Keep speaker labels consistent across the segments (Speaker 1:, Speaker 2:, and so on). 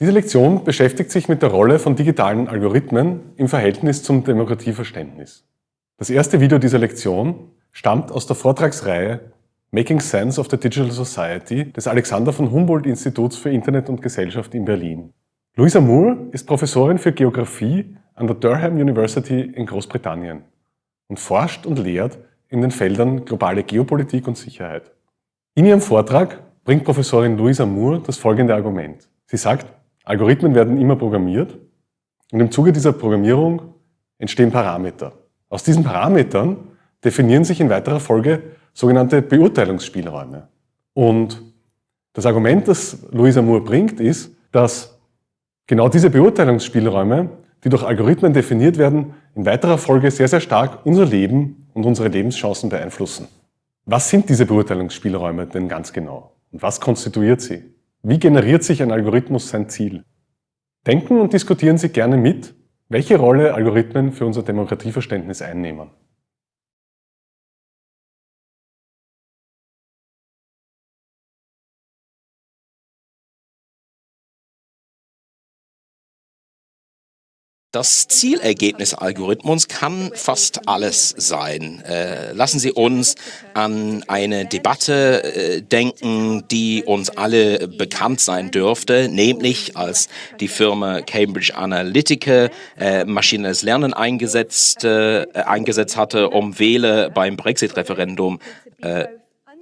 Speaker 1: Diese Lektion beschäftigt sich mit der Rolle von digitalen Algorithmen im Verhältnis zum Demokratieverständnis. Das erste Video dieser Lektion stammt aus der Vortragsreihe Making Sense of the Digital Society des Alexander von Humboldt Instituts für Internet und Gesellschaft in Berlin. Louisa Moore ist Professorin für Geographie an der Durham University in Großbritannien und forscht und lehrt in den Feldern globale Geopolitik und Sicherheit. In ihrem Vortrag bringt Professorin Louisa Moore das folgende Argument. Sie sagt, Algorithmen werden immer programmiert und im Zuge dieser Programmierung entstehen Parameter. Aus diesen Parametern definieren sich in weiterer Folge sogenannte Beurteilungsspielräume. Und das Argument, das Louisa Moore bringt, ist, dass genau diese Beurteilungsspielräume, die durch Algorithmen definiert werden, in weiterer Folge sehr, sehr stark unser Leben und unsere Lebenschancen beeinflussen. Was sind diese Beurteilungsspielräume denn ganz genau? Und was konstituiert sie? Wie generiert sich ein Algorithmus sein Ziel? Denken und diskutieren Sie gerne mit, welche Rolle Algorithmen für unser Demokratieverständnis einnehmen.
Speaker 2: Das Zielergebnis Algorithmus kann fast alles sein. Äh, lassen Sie uns an eine Debatte äh, denken, die uns alle bekannt sein dürfte, nämlich als die Firma Cambridge Analytica äh, maschinelles Lernen eingesetzt, äh, eingesetzt hatte, um Wähler beim Brexit-Referendum äh,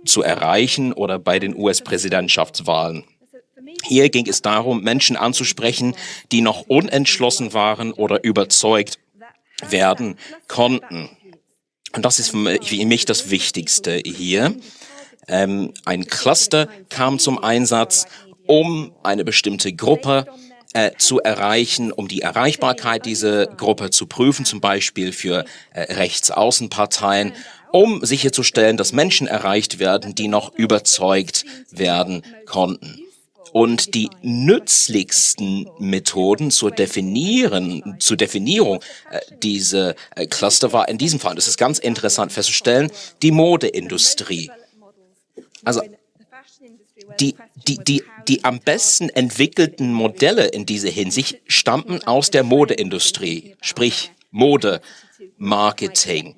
Speaker 2: zu erreichen oder bei den US-Präsidentschaftswahlen. Hier ging es darum, Menschen anzusprechen, die noch unentschlossen waren oder überzeugt werden konnten. Und das ist für mich das Wichtigste hier. Ähm, ein Cluster kam zum Einsatz, um eine bestimmte Gruppe äh, zu erreichen, um die Erreichbarkeit dieser Gruppe zu prüfen, zum Beispiel für äh, Rechtsaußenparteien, um sicherzustellen, dass Menschen erreicht werden, die noch überzeugt werden konnten. Und die nützlichsten Methoden zur definieren, zur Definierung äh, dieser äh, Cluster war in diesem Fall, das ist ganz interessant festzustellen, die Modeindustrie. Also die, die, die, die am besten entwickelten Modelle in dieser Hinsicht stammten aus der Modeindustrie, sprich Mode, Marketing.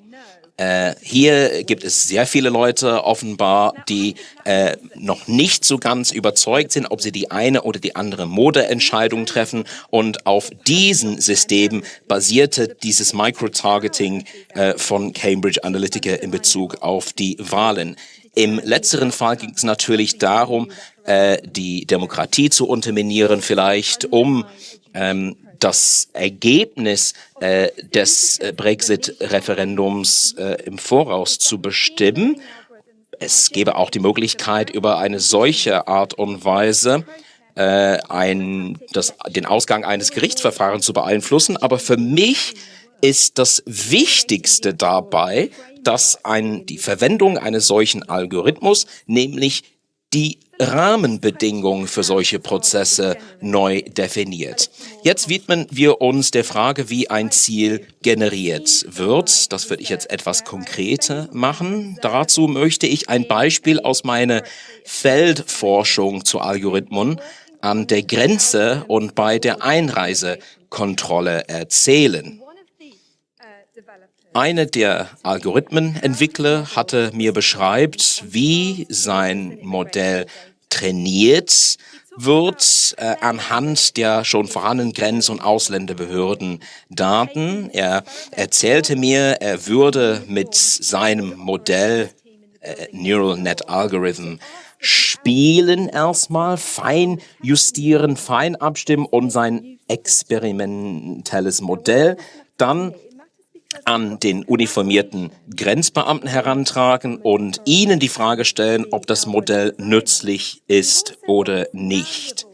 Speaker 2: Äh, hier gibt es sehr viele Leute offenbar, die äh, noch nicht so ganz überzeugt sind, ob sie die eine oder die andere Modeentscheidung treffen. Und auf diesen Systemen basierte dieses Microtargeting äh, von Cambridge Analytica in Bezug auf die Wahlen. Im letzteren Fall ging es natürlich darum, äh, die Demokratie zu unterminieren, vielleicht um ähm, das Ergebnis äh, des äh, Brexit-Referendums äh, im Voraus zu bestimmen. Es gäbe auch die Möglichkeit, über eine solche Art und Weise äh, ein, das, den Ausgang eines Gerichtsverfahrens zu beeinflussen. Aber für mich ist das Wichtigste dabei, dass ein, die Verwendung eines solchen Algorithmus, nämlich die Rahmenbedingungen für solche Prozesse neu definiert. Jetzt widmen wir uns der Frage, wie ein Ziel generiert wird. Das würde ich jetzt etwas konkreter machen. Dazu möchte ich ein Beispiel aus meiner Feldforschung zu Algorithmen an der Grenze und bei der Einreisekontrolle erzählen. Eine der Algorithmenentwickler hatte mir beschreibt, wie sein Modell trainiert wird äh, anhand der schon vorhandenen Grenz- und Ausländerbehörden-Daten. Er erzählte mir, er würde mit seinem Modell äh, Neural Net Algorithm spielen erstmal, fein justieren, fein abstimmen und sein experimentelles Modell dann an den uniformierten Grenzbeamten herantragen und ihnen die Frage stellen, ob das Modell nützlich ist oder nicht.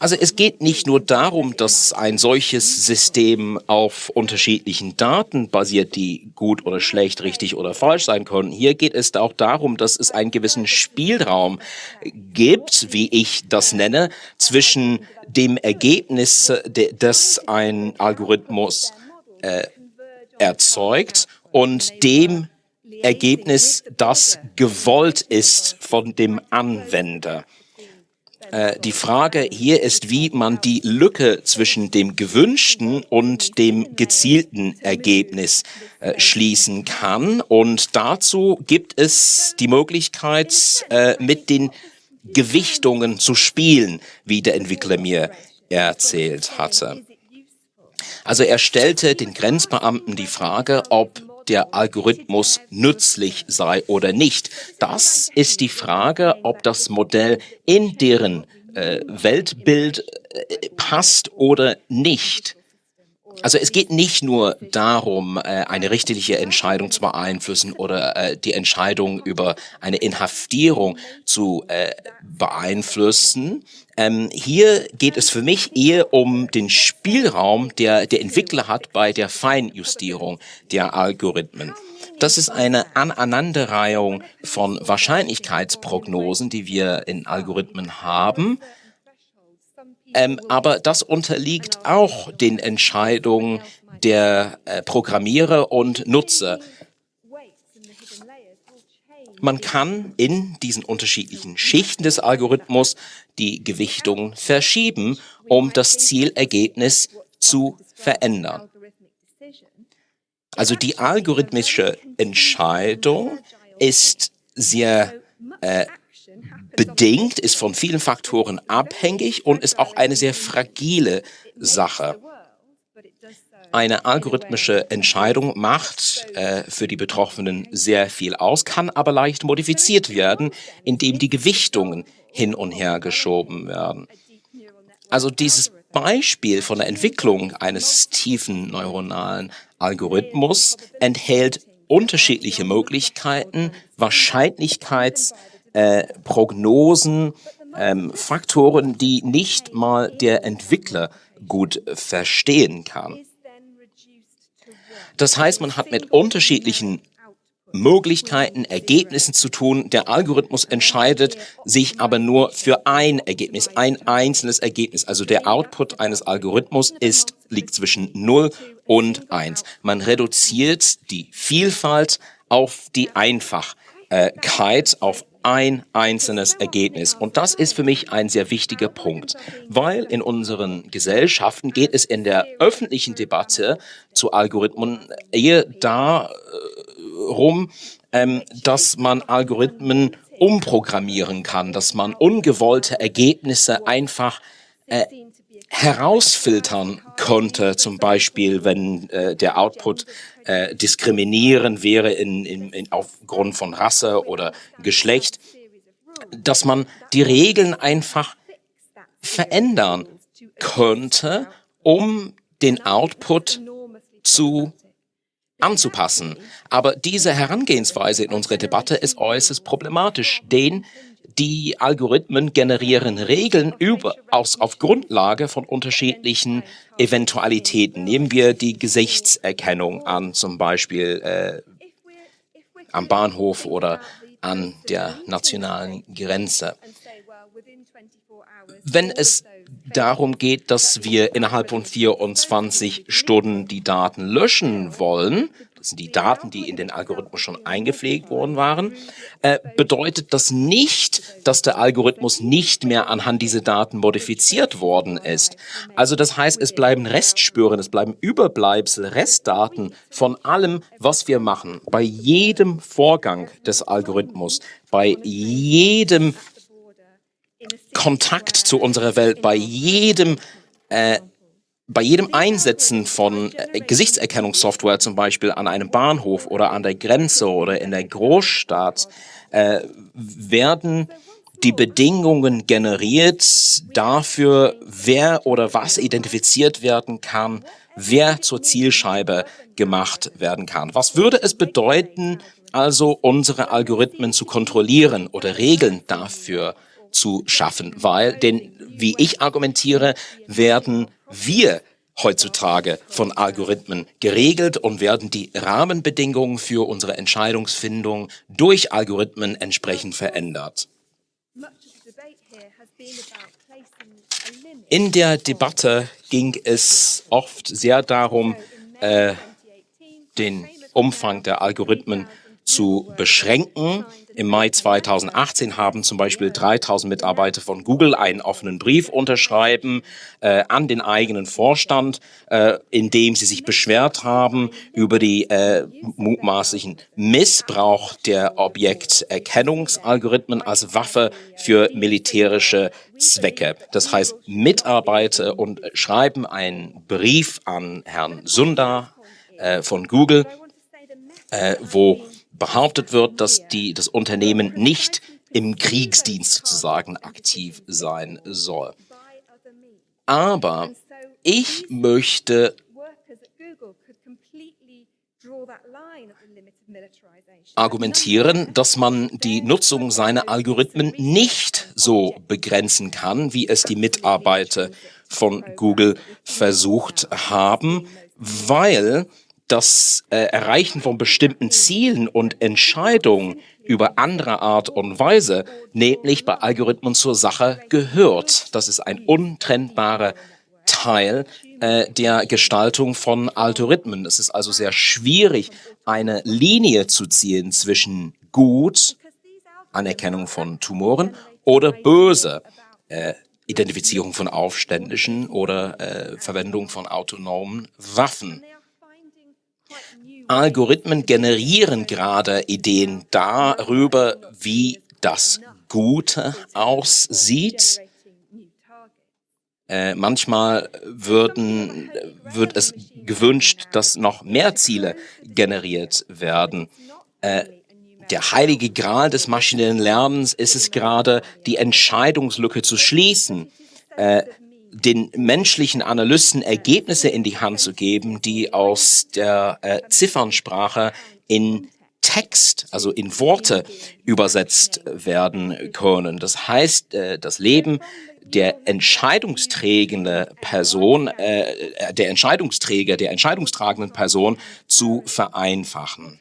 Speaker 2: Also es geht nicht nur darum, dass ein solches System auf unterschiedlichen Daten basiert, die gut oder schlecht, richtig oder falsch sein können. Hier geht es auch darum, dass es einen gewissen Spielraum gibt, wie ich das nenne, zwischen dem Ergebnis, das ein Algorithmus äh, erzeugt und dem Ergebnis, das gewollt ist von dem Anwender. Äh, die Frage hier ist, wie man die Lücke zwischen dem gewünschten und dem gezielten Ergebnis äh, schließen kann. Und dazu gibt es die Möglichkeit, äh, mit den Gewichtungen zu spielen, wie der Entwickler mir erzählt hatte. Also er stellte den Grenzbeamten die Frage, ob der Algorithmus nützlich sei oder nicht. Das ist die Frage, ob das Modell in deren äh, Weltbild äh, passt oder nicht. Also es geht nicht nur darum, äh, eine richterliche Entscheidung zu beeinflussen oder äh, die Entscheidung über eine Inhaftierung zu äh, beeinflussen. Ähm, hier geht es für mich eher um den Spielraum, der der Entwickler hat bei der Feinjustierung der Algorithmen. Das ist eine Aneinanderreihung von Wahrscheinlichkeitsprognosen, die wir in Algorithmen haben. Ähm, aber das unterliegt auch den Entscheidungen der äh, Programmierer und Nutzer. Man kann in diesen unterschiedlichen Schichten des Algorithmus die Gewichtung verschieben, um das Zielergebnis zu verändern. Also die algorithmische Entscheidung ist sehr äh, bedingt, ist von vielen Faktoren abhängig und ist auch eine sehr fragile Sache. Eine algorithmische Entscheidung macht äh, für die Betroffenen sehr viel aus, kann aber leicht modifiziert werden, indem die Gewichtungen hin und her geschoben werden. Also dieses Beispiel von der Entwicklung eines tiefen neuronalen Algorithmus enthält unterschiedliche Möglichkeiten, Wahrscheinlichkeits- äh, Prognosen, ähm, Faktoren, die nicht mal der Entwickler gut verstehen kann. Das heißt, man hat mit unterschiedlichen Möglichkeiten, Ergebnissen zu tun. Der Algorithmus entscheidet sich aber nur für ein Ergebnis, ein einzelnes Ergebnis. Also der Output eines Algorithmus ist, liegt zwischen 0 und 1. Man reduziert die Vielfalt auf die Einfachkeit, auf ein einzelnes Ergebnis. Und das ist für mich ein sehr wichtiger Punkt, weil in unseren Gesellschaften geht es in der öffentlichen Debatte zu Algorithmen eher darum, ähm, dass man Algorithmen umprogrammieren kann, dass man ungewollte Ergebnisse einfach äh, herausfiltern konnte, zum Beispiel wenn äh, der Output äh, diskriminierend wäre in, in, in, aufgrund von Rasse oder Geschlecht, dass man die Regeln einfach verändern könnte, um den Output zu anzupassen. Aber diese Herangehensweise in unserer Debatte ist äußerst problematisch, denn die Algorithmen generieren Regeln über, aus, auf Grundlage von unterschiedlichen Eventualitäten. Nehmen wir die Gesichtserkennung an, zum Beispiel äh, am Bahnhof oder an der nationalen Grenze. Wenn es darum geht, dass wir innerhalb von 24 Stunden die Daten löschen wollen, sind die Daten, die in den Algorithmus schon eingepflegt worden waren, äh, bedeutet das nicht, dass der Algorithmus nicht mehr anhand dieser Daten modifiziert worden ist. Also das heißt, es bleiben Restspuren, es bleiben Überbleibsel, Restdaten von allem, was wir machen, bei jedem Vorgang des Algorithmus, bei jedem Kontakt zu unserer Welt, bei jedem äh, bei jedem Einsetzen von äh, Gesichtserkennungssoftware zum Beispiel an einem Bahnhof oder an der Grenze oder in der Großstadt äh, werden die Bedingungen generiert dafür, wer oder was identifiziert werden kann, wer zur Zielscheibe gemacht werden kann. Was würde es bedeuten, also unsere Algorithmen zu kontrollieren oder Regeln dafür zu schaffen? Weil, denn wie ich argumentiere, werden wir heutzutage von Algorithmen geregelt und werden die Rahmenbedingungen für unsere Entscheidungsfindung durch Algorithmen entsprechend verändert. In der Debatte ging es oft sehr darum, äh, den Umfang der Algorithmen zu beschränken. Im Mai 2018 haben zum Beispiel 3000 Mitarbeiter von Google einen offenen Brief unterschreiben äh, an den eigenen Vorstand, äh, in dem sie sich beschwert haben über die äh, mutmaßlichen Missbrauch der Objekterkennungsalgorithmen als Waffe für militärische Zwecke. Das heißt, Mitarbeiter und schreiben einen Brief an Herrn Sundar äh, von Google, äh, wo behauptet wird, dass die, das Unternehmen nicht im Kriegsdienst sozusagen aktiv sein soll. Aber ich möchte argumentieren, dass man die Nutzung seiner Algorithmen nicht so begrenzen kann, wie es die Mitarbeiter von Google versucht haben, weil das äh, Erreichen von bestimmten Zielen und Entscheidungen über andere Art und Weise, nämlich bei Algorithmen zur Sache gehört. Das ist ein untrennbarer Teil äh, der Gestaltung von Algorithmen. Es ist also sehr schwierig, eine Linie zu ziehen zwischen gut, Anerkennung von Tumoren, oder böse, äh, Identifizierung von Aufständischen oder äh, Verwendung von autonomen Waffen. Algorithmen generieren gerade Ideen darüber, wie das Gute aussieht. Äh, manchmal würden, wird es gewünscht, dass noch mehr Ziele generiert werden. Äh, der heilige Gral des maschinellen Lernens ist es gerade, die Entscheidungslücke zu schließen. Äh, den menschlichen Analysten Ergebnisse in die Hand zu geben, die aus der äh, Ziffernsprache in Text, also in Worte übersetzt werden können. Das heißt, äh, das Leben der entscheidungsträgende Person, äh, der Entscheidungsträger, der entscheidungstragenden Person zu vereinfachen.